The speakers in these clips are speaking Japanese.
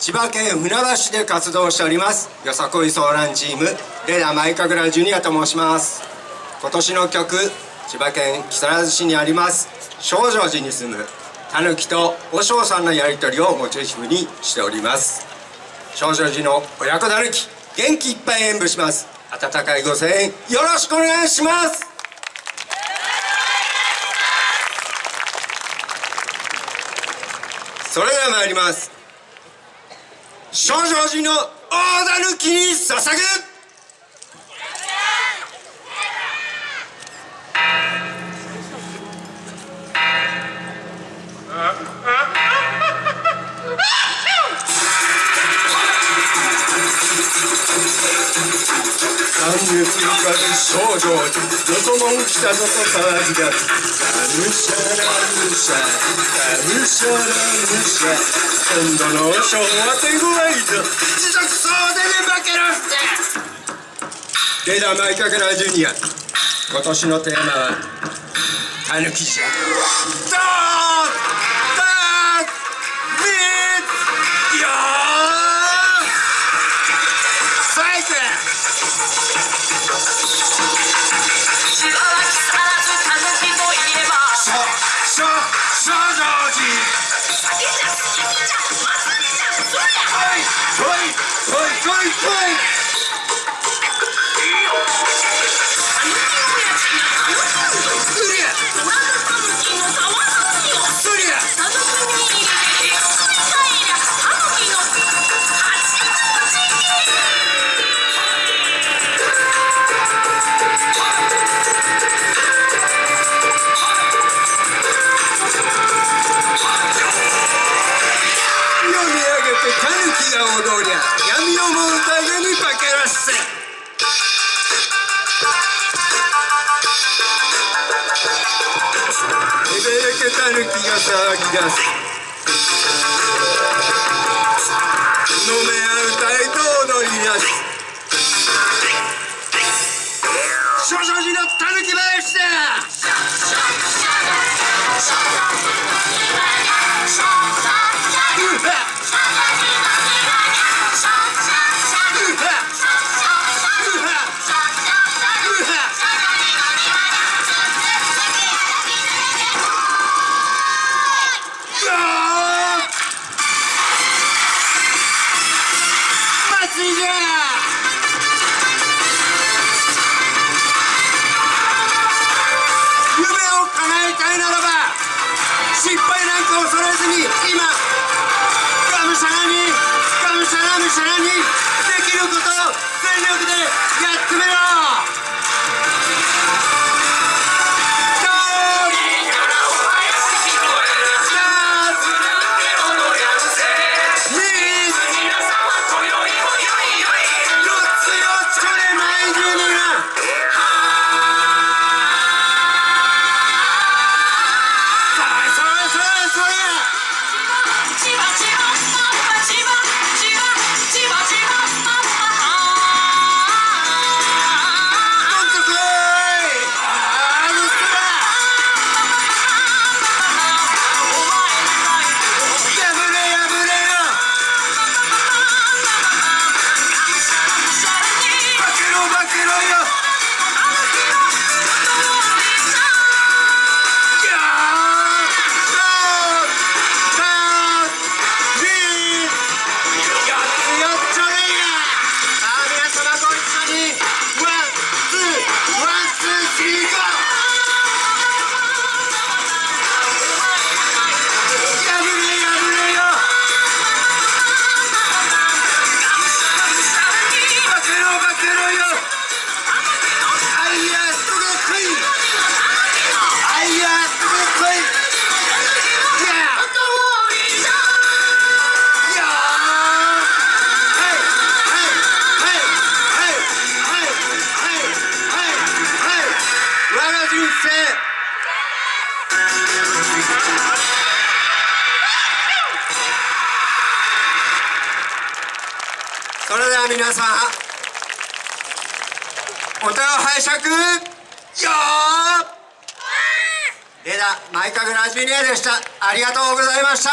千葉県船橋で活動しております。よさこいソーランチームレーダーマイカグラジュニアと申します。今年の曲千葉県木更津市にあります。少女寺に住むたぬきと和尚さんのやり取りをモチーフにしております。少女寺の親子たぬき元気いっぱい演舞します。温かいご声援よろしくお願いします。それでは参ります。少女人の大だ抜きに捧ぐ 三月かず少女よそもん来たぞと騒ぎ出すがむしゃらむしゃむしゃらむしゃ今度のショーは手強いぞ持続そうでね化けろってレーダマイカケラジュニア今年のテーマはたぬきじゃドーン my friends! けたぬ気が騒ぎ出す。飲め合う態度を乗り出す。じゃ夢を叶えたいならば失敗なんか恐れずに今がむしゃらにがむしゃらむしゃらにできることを全力でやってみろ。皆さんお手を拝借？よー！レダラジでした。ありがとうございました。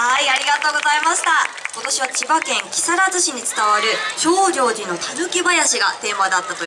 はいありがとうございました。今年は千葉県木更津市に伝わる長城寺のたぬき林がテーマだったと